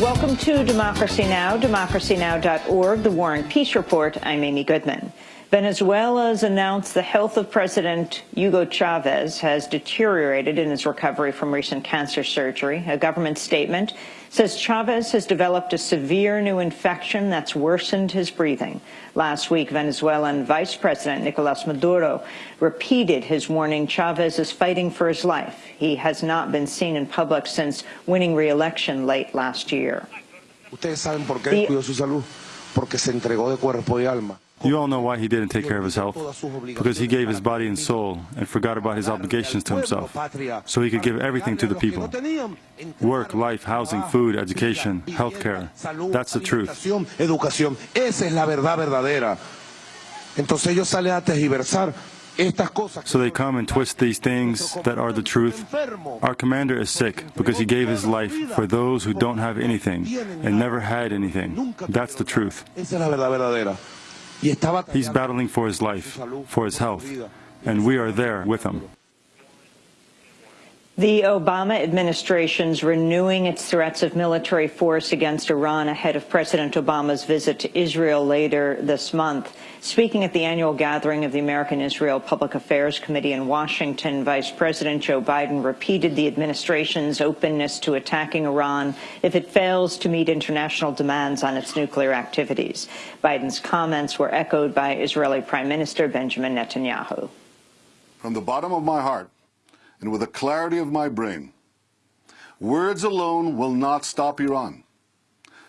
Welcome to Democracy Now!, democracynow.org, The War and Peace Report. I'm Amy Goodman. Venezuela's announced the health of President Hugo Chavez has deteriorated in his recovery from recent cancer surgery. A government statement says Chavez has developed a severe new infection that's worsened his breathing. Last week, Venezuelan Vice President Nicolas Maduro repeated his warning Chavez is fighting for his life. He has not been seen in public since winning re-election late last year. Ustedes saben por qué cuidó su salud, porque se entregó de cuerpo y alma. You all know why he didn't take care of his health. Because he gave his body and soul and forgot about his obligations to himself. So he could give everything to the people. Work, life, housing, food, education, healthcare. That's the truth. Educación. Esa es la verdad verdadera. Entonces ellos salen a tergiversar. So they come and twist these things that are the truth. Our commander is sick because he gave his life for those who don't have anything and never had anything. That's the truth. He's battling for his life, for his health, and we are there with him. The Obama administration's renewing its threats of military force against Iran ahead of President Obama's visit to Israel later this month. Speaking at the annual gathering of the American Israel Public Affairs Committee in Washington, Vice President Joe Biden repeated the administration's openness to attacking Iran if it fails to meet international demands on its nuclear activities. Biden's comments were echoed by Israeli Prime Minister Benjamin Netanyahu. From the bottom of my heart, and with the clarity of my brain. Words alone will not stop Iran.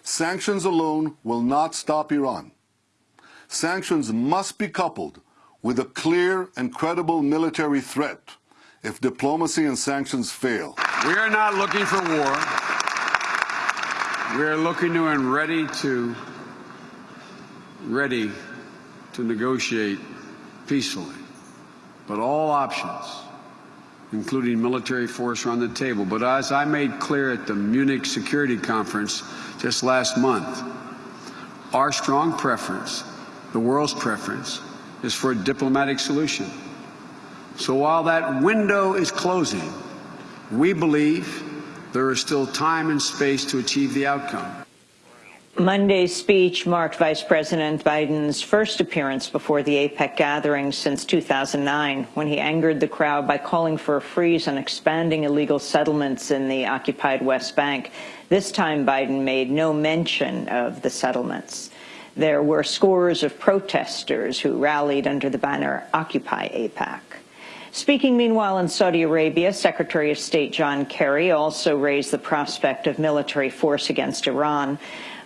Sanctions alone will not stop Iran. Sanctions must be coupled with a clear and credible military threat if diplomacy and sanctions fail. We are not looking for war. We are looking to and ready to ready to negotiate peacefully. But all options including military force, are on the table. But as I made clear at the Munich Security Conference just last month, our strong preference, the world's preference, is for a diplomatic solution. So while that window is closing, we believe there is still time and space to achieve the outcome. Monday's speech marked Vice President Biden's first appearance before the AIPAC gathering since 2009, when he angered the crowd by calling for a freeze on expanding illegal settlements in the occupied West Bank. This time, Biden made no mention of the settlements. There were scores of protesters who rallied under the banner Occupy AIPAC. Speaking meanwhile in Saudi Arabia, Secretary of State John Kerry also raised the prospect of military force against Iran.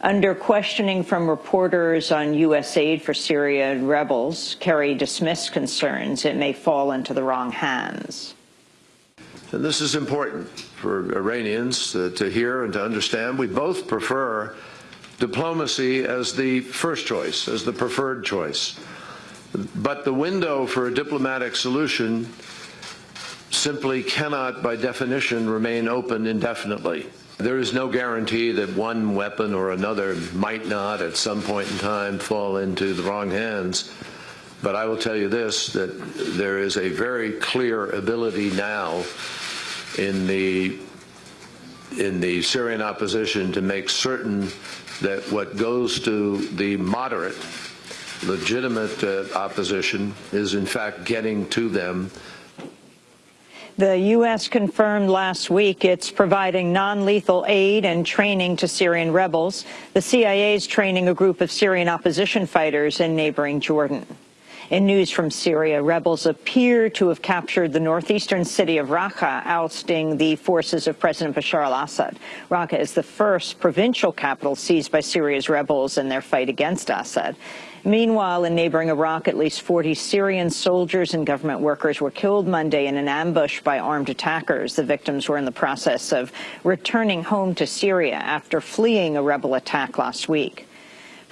Under questioning from reporters on U.S. aid for Syria rebels, Kerry dismissed concerns it may fall into the wrong hands. And this is important for Iranians to hear and to understand. We both prefer diplomacy as the first choice, as the preferred choice. But the window for a diplomatic solution simply cannot, by definition, remain open indefinitely. There is no guarantee that one weapon or another might not at some point in time fall into the wrong hands. But I will tell you this, that there is a very clear ability now in the in the Syrian opposition to make certain that what goes to the moderate, legitimate uh, opposition is in fact getting to them the U.S. confirmed last week it's providing non-lethal aid and training to Syrian rebels. The CIA is training a group of Syrian opposition fighters in neighboring Jordan. In news from Syria, rebels appear to have captured the northeastern city of Raqqa, ousting the forces of President Bashar al-Assad. Raqqa is the first provincial capital seized by Syria's rebels in their fight against Assad. Meanwhile, in neighboring Iraq, at least 40 Syrian soldiers and government workers were killed Monday in an ambush by armed attackers. The victims were in the process of returning home to Syria after fleeing a rebel attack last week.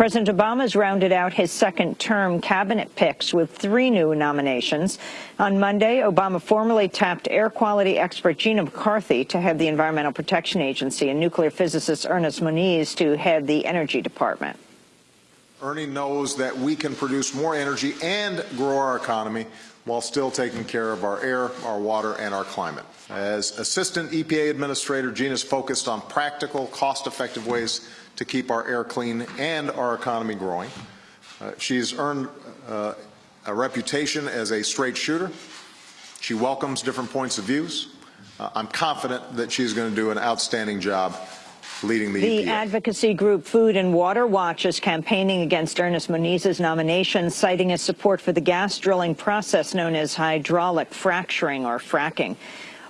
President Obama has rounded out his second-term cabinet picks with three new nominations. On Monday, Obama formally tapped air quality expert Gina McCarthy to head the Environmental Protection Agency and nuclear physicist Ernest Moniz to head the Energy Department. Ernie knows that we can produce more energy and grow our economy while still taking care of our air, our water, and our climate. As Assistant EPA Administrator, Gina is focused on practical, cost-effective ways to keep our air clean and our economy growing. Uh, she's earned uh, a reputation as a straight shooter. She welcomes different points of views. Uh, I'm confident that she's going to do an outstanding job leading the, the EPA. advocacy group Food and Water Watch is campaigning against Ernest Moniz's nomination, citing his support for the gas drilling process known as hydraulic fracturing or fracking.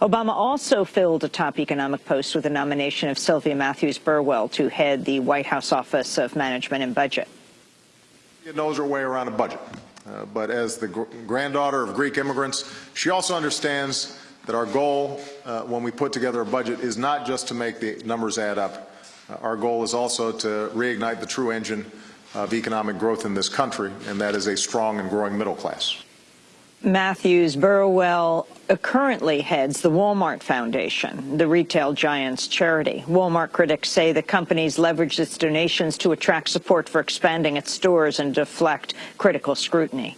Obama also filled a top economic post with the nomination of Sylvia Matthews Burwell to head the White House Office of Management and Budget. She knows her way around a budget, uh, but as the gr granddaughter of Greek immigrants, she also understands that our goal uh, when we put together a budget is not just to make the numbers add up. Uh, our goal is also to reignite the true engine of economic growth in this country, and that is a strong and growing middle class. Matthews Burwell uh, currently heads the Walmart Foundation, the retail giant's charity. Walmart critics say the company's leveraged its donations to attract support for expanding its stores and deflect critical scrutiny.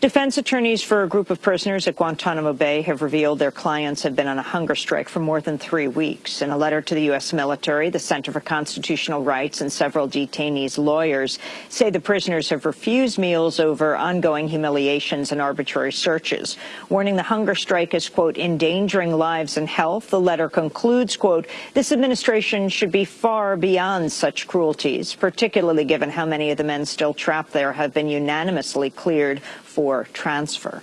Defense attorneys for a group of prisoners at Guantanamo Bay have revealed their clients have been on a hunger strike for more than three weeks. In a letter to the U.S. military, the Center for Constitutional Rights and several detainees' lawyers say the prisoners have refused meals over ongoing humiliations and arbitrary searches. Warning the hunger strike is, quote, endangering lives and health, the letter concludes, quote, this administration should be far beyond such cruelties, particularly given how many of the men still trapped there have been unanimously cleared for transfer.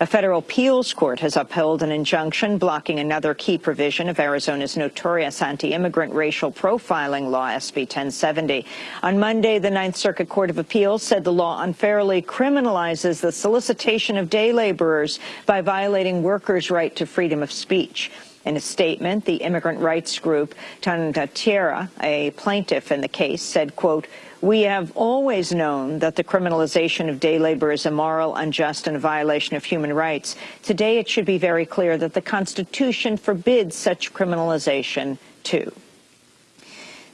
A federal appeals court has upheld an injunction blocking another key provision of Arizona's notorious anti-immigrant racial profiling law, SB 1070. On Monday, the Ninth Circuit Court of Appeals said the law unfairly criminalizes the solicitation of day laborers by violating workers' right to freedom of speech. In a statement, the immigrant rights group Tonatierra, a plaintiff in the case, said, quote, we have always known that the criminalization of day labor is immoral, unjust, and a violation of human rights. Today, it should be very clear that the Constitution forbids such criminalization, too.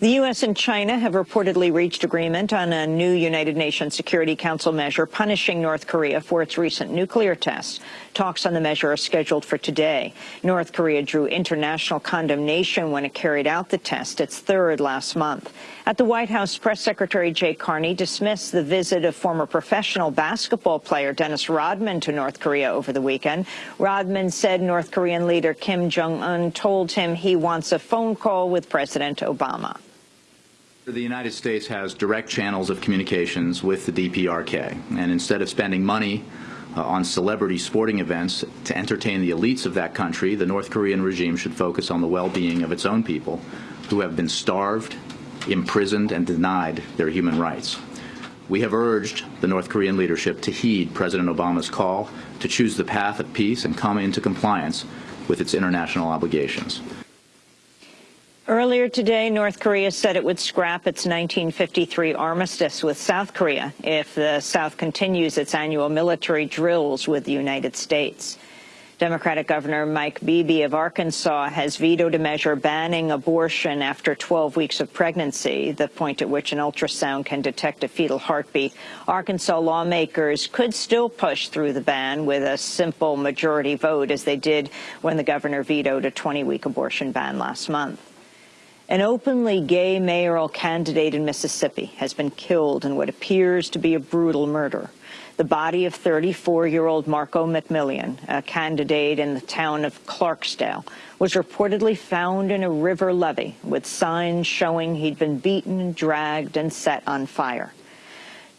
The U.S. and China have reportedly reached agreement on a new United Nations Security Council measure punishing North Korea for its recent nuclear tests. Talks on the measure are scheduled for today. North Korea drew international condemnation when it carried out the test, its third last month. At the White House, Press Secretary Jay Carney dismissed the visit of former professional basketball player Dennis Rodman to North Korea over the weekend. Rodman said North Korean leader Kim Jong-un told him he wants a phone call with President Obama. The United States has direct channels of communications with the DPRK, and instead of spending money uh, on celebrity sporting events to entertain the elites of that country, the North Korean regime should focus on the well-being of its own people who have been starved, imprisoned, and denied their human rights. We have urged the North Korean leadership to heed President Obama's call to choose the path of peace and come into compliance with its international obligations. Earlier today, North Korea said it would scrap its 1953 armistice with South Korea if the South continues its annual military drills with the United States. Democratic Governor Mike Beebe of Arkansas has vetoed a measure banning abortion after 12 weeks of pregnancy, the point at which an ultrasound can detect a fetal heartbeat. Arkansas lawmakers could still push through the ban with a simple majority vote, as they did when the governor vetoed a 20-week abortion ban last month. An openly gay mayoral candidate in Mississippi has been killed in what appears to be a brutal murder. The body of 34-year-old Marco McMillian, a candidate in the town of Clarksdale, was reportedly found in a river levee with signs showing he'd been beaten, dragged, and set on fire.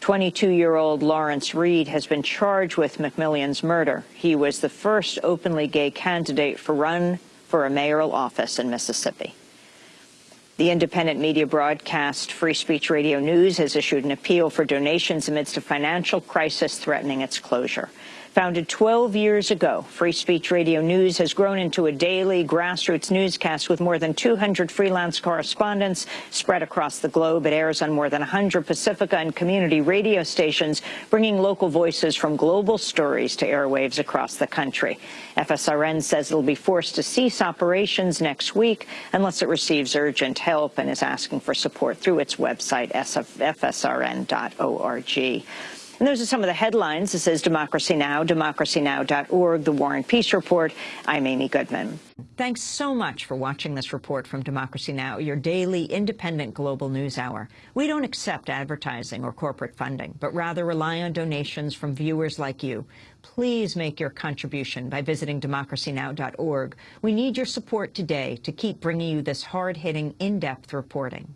22-year-old Lawrence Reed has been charged with McMillian's murder. He was the first openly gay candidate for run for a mayoral office in Mississippi. The independent media broadcast Free Speech Radio News has issued an appeal for donations amidst a financial crisis threatening its closure. Founded 12 years ago, Free Speech Radio News has grown into a daily grassroots newscast with more than 200 freelance correspondents spread across the globe. It airs on more than 100 Pacifica and community radio stations, bringing local voices from global stories to airwaves across the country. FSRN says it'll be forced to cease operations next week unless it receives urgent help and is asking for support through its website, fsrn.org. And those are some of the headlines. This is Democracy Now!, democracynow.org, The War and Peace Report. I'm Amy Goodman. Thanks so much for watching this report from Democracy Now!, your daily independent global news hour. We don't accept advertising or corporate funding, but rather rely on donations from viewers like you. Please make your contribution by visiting democracynow.org. We need your support today to keep bringing you this hard-hitting, in-depth reporting.